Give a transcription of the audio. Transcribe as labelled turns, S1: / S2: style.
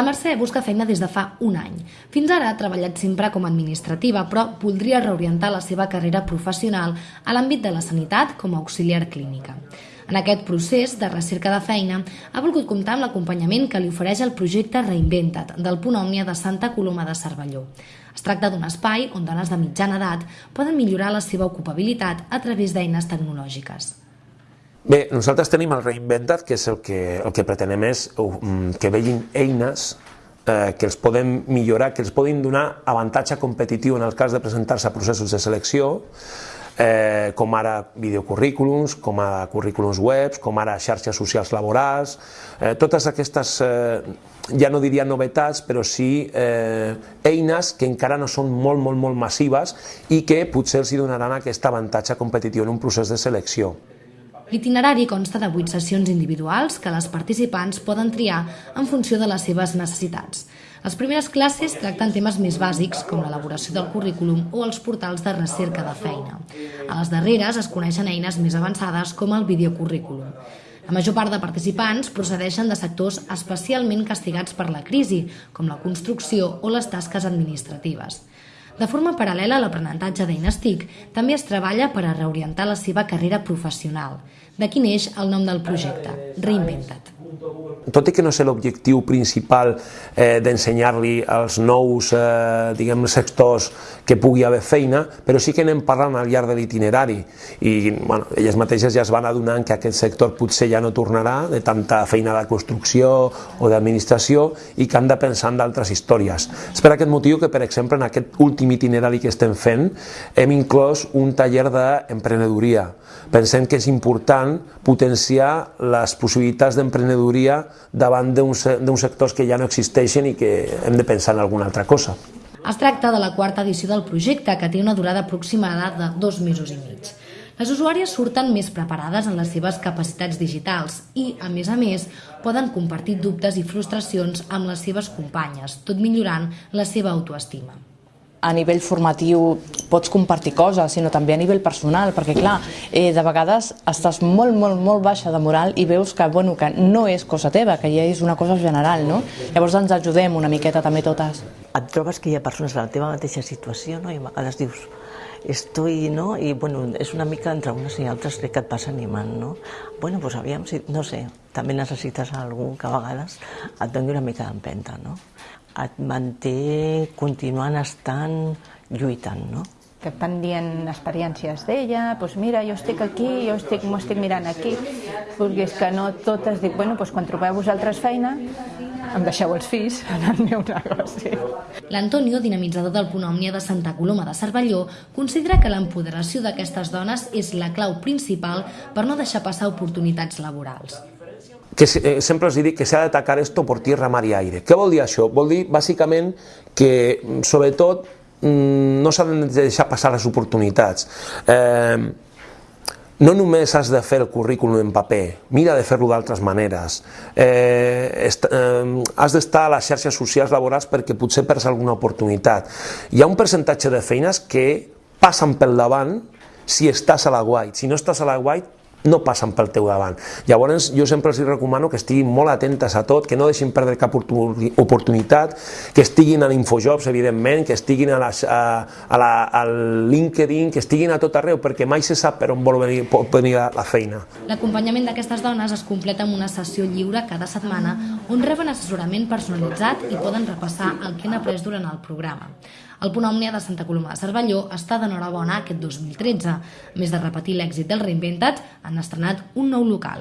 S1: Mercè busca feina des de fa un any. Fins ara ha treballat sempre com a administrativa, però voldria reorientar la seva carrera professional a l'àmbit de la sanitat com a auxiliar clínica. En aquest procés de recerca de feina ha volgut comptar amb l'acompanyament que li ofereix el projecte Reinventat del Punt Òmnia de Santa Coloma de Cervelló. Es tracta d'un espai on dones de mitjana edat poden millorar la seva ocupabilitat a través d'eines tecnològiques.
S2: Bé, nosaltres tenim el Reinventat, que és el que, el que pretenem és um, que vegin eines eh, que els poden millorar, que els poden donar avantatge competitiu en el cas de presentar-se a processos de selecció, eh, com ara videocurrículums, com ara currículums webs, com ara xarxes socials laborals, eh, totes aquestes, eh, ja no diria novetats, però sí eh, eines que encara no són molt, molt, molt massives i que potser els donaran aquest avantatge competitiu en un procés de selecció.
S1: L'itinerari consta de 8 sessions individuals que les participants poden triar en funció de les seves necessitats. Les primeres classes tracten temes més bàsics, com l'elaboració del currículum o els portals de recerca de feina. A les darreres es coneixen eines més avançades com el videocurrículum. La major part de participants procedeixen de sectors especialment castigats per la crisi, com la construcció o les tasques administratives. De forma paral·lela a l'aprenentatge d'eines TIC, també es treballa per a reorientar la seva carrera professional. D'aquí neix el nom del projecte, Reinventat.
S2: Tot i que no és l'objectiu principal eh, d'ensenyar-li als nous eh, diguem, sectors que pugui haver feina, però sí que anem parlant al llarg de l'itinerari i bueno, elles mateixes ja es van adonant que aquest sector potser ja no tornarà de tanta feina de construcció o d'administració i que han de pensar en d'altres històries. És per aquest motiu que, per exemple, en aquest últim itinerari que estem fent hem inclòs un taller d'emprenedoria. Pensem que és important potenciar les possibilitats d'emprenedoria davant d'uns sectors que ja no existeixen i que hem de pensar en alguna altra cosa.
S1: Es tracta de la quarta edició del projecte, que té una durada aproximada de dos mesos i mig. Les usuàries surten més preparades en les seves capacitats digitals i, a més a més, poden compartir dubtes i frustracions amb les seves companyes, tot millorant la seva autoestima
S3: a nivell formatiu pots compartir coses, sinó també a nivell personal, perquè clar, eh, de vegades estàs molt, molt, molt baixa de moral i veus que, bueno, que no és cosa teva, que ja és una cosa general, no? Llavors ens ajudem una miqueta també totes.
S4: Et trobes que hi ha persones a la teva mateixa situació, no? I a vegades dius, estoy, no? I, bueno, és una mica entre unes i altres crec que et vas animant, no? Bueno, doncs aviam, si, no sé, també necessites algú que a vegades et doni una mica d'empenta, no? Et manté continuant estant lluitant, no?
S5: que et van dient experiències d'ella, doncs mira, jo estic aquí, jo estic, m'ho estic mirant aquí, perquè és que no totes dic, bueno, doncs quan trobeu vosaltres feina, em deixeu els fills en el meu negoci.
S1: L'Antonio, dinamitzador del Punt Òmnia de Santa Coloma de Cervelló, considera que l'empoderació d'aquestes dones és la clau principal per no deixar passar oportunitats laborals
S2: que eh, sempre els dic que s'ha d'atacar esto por tierra, mar i aire. Què vol dir això? Vol dir, bàsicament, que, sobretot, mm, no s'han de deixar passar les oportunitats. Eh, no només has de fer el currículum en paper, mira de fer-lo d'altres maneres. Eh, est, eh, has d'estar a les xarxes socials laborals perquè potser perds alguna oportunitat. Hi ha un percentatge de feines que passen pel davant si estàs a la White. Si no estàs a la White, no passen pel teu davant. Llavors, jo sempre els recomano que estiguin molt atentes a tot, que no deixin perdre cap oportunitat, que estiguin a l'Infojobs, evidentment, que estiguin a, les, a, a la, al LinkedIn, que estiguin a tot arreu, perquè mai se sap per on vol venir, pot venir la feina.
S1: L'acompanyament d'aquestes dones es completa amb una sessió lliure cada setmana on reben assessorament personalitzat i poden repassar el que han après durant el programa. El Punt Òmnia de Santa Coloma de Cervelló està d'enhorabona aquest 2013. A més de repetir l'èxit del Reinventat, han estrenat un nou local.